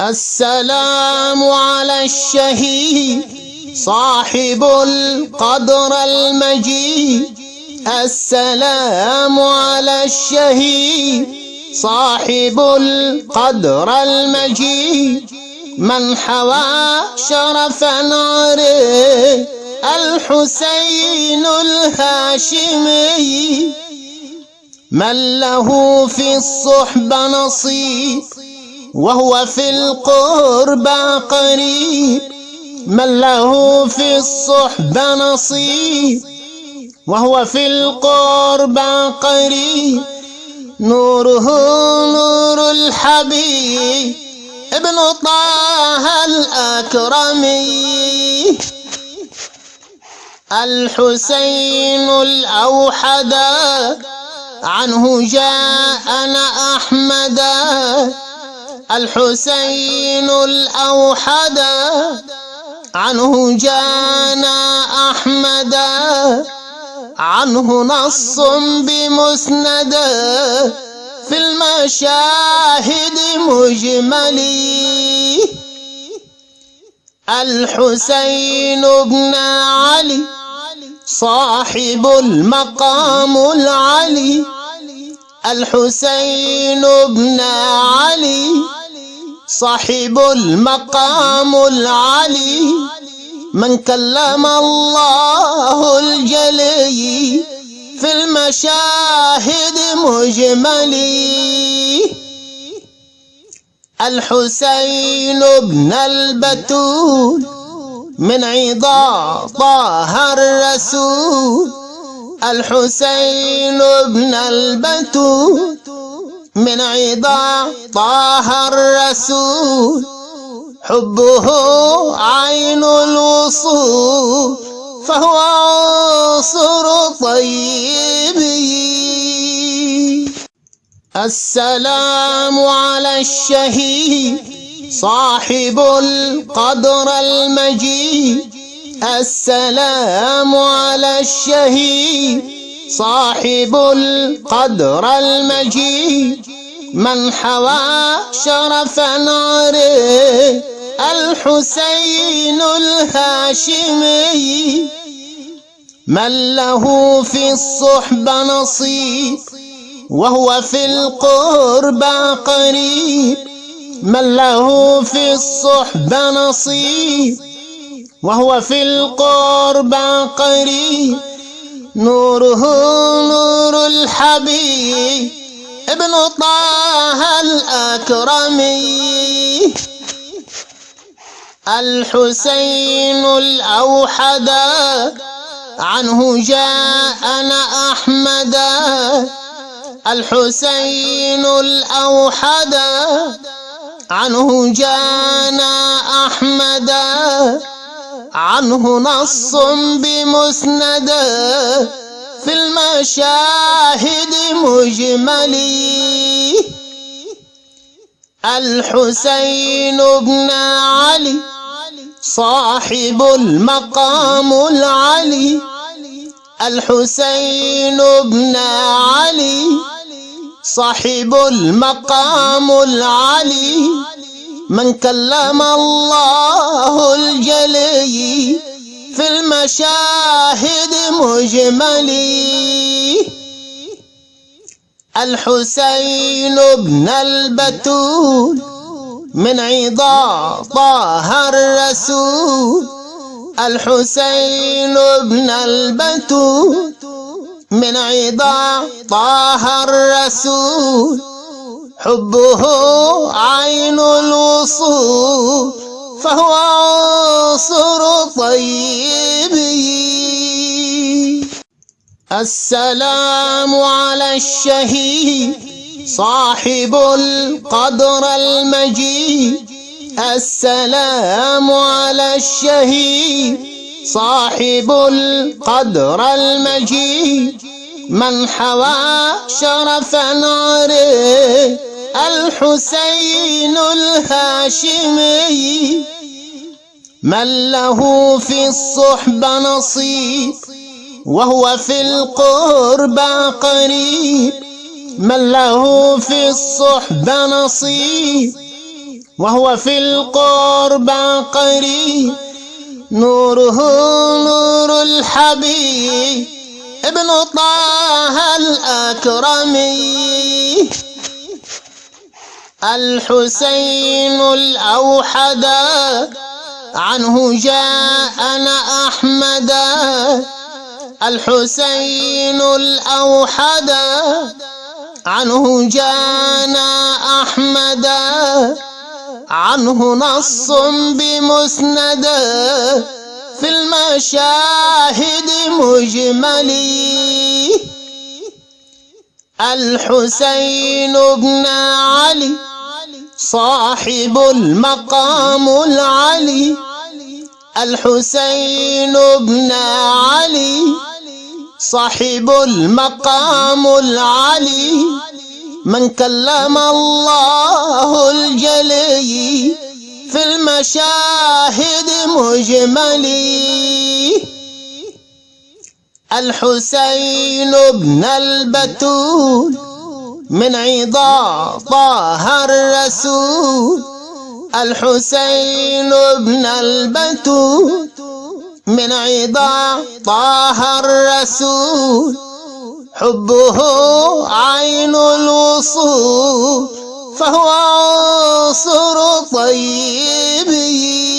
السلام على الشهيد صاحب القدر المجيد. السلام على الشهيد صاحب القدر المجيد. من حوى شرف ناره الحسين الهاشمي. من له في الصحبة نصيب وهو في القربى قريب من له في الصحبة نصيب. وهو في القربى قريب نوره نور الحبيب. ابن طه الأكرمي الحسين الأوحد. عنه جاءنا أحمد. الحسين الأوحد عنه جانا أحمد عنه نص بمسند في المشاهد مجملي الحسين بن علي صاحب المقام العلي. الحسين بن علي صاحب المقام العلي من كلم الله الجلي في المشاهد مجملي. الحسين بن البتول من عضا طه الرسول. الحسين بن البتول من عضا طه الرسول حبه عين الوصول فهو عنصر طيب السلام على الشهيد صاحب القدر المجيد. السلام على الشهيد صاحب القدر المجيد من حوى شرف ناره الحسين الهاشمي. من له في الصحبة نصيب وهو في القربى قريب. من له في الصحبة نصيب وهو في القربى قريب. نوره نور الحبيب ابن طه الأكرمي الحسين الأوحد عنه جاءنا أحمد. الحسين الأوحد عنه جانا أحمد. عنه نص بمسند في المشاهد مجملي. الحسين بن علي صاحب المقام العلي. الحسين بن علي صاحب المقام العلي. من كلم الله الجلي في المشاهد مجملي. الحسين بن البتول من عضا طه الرسول. الحسين بن البتول من عضا طه الرسول. حبه عين الوصول فهو عنصر طيب السلام على الشهيد صاحب القدر المجيد. السلام على الشهيد صاحب القدر المجيد. من حوى شرف ناره الحسين الهاشمي من له في الصحبة نصيب وهو في القربى قريب من له في الصحبة نصيب وهو في القربى قريب نوره نور الحبيب ابن طه الأكرمي. الحسين الأوحد. عنه جاءنا أحمد. الحسين الأوحد. عنه جانا أحمد. عنه نص بمسند. في المشاهد مجملي. الحسين بن علي صاحب المقام العلي. الحسين بن علي صاحب المقام العلي. من كلم الله الجلي في المشاهد مجملي. الحسين بن البتول من عضا طه الرسول. الحسين بن البتول من عضا طه الرسول. حبه عين الوصول. فهو عنصر طيبه.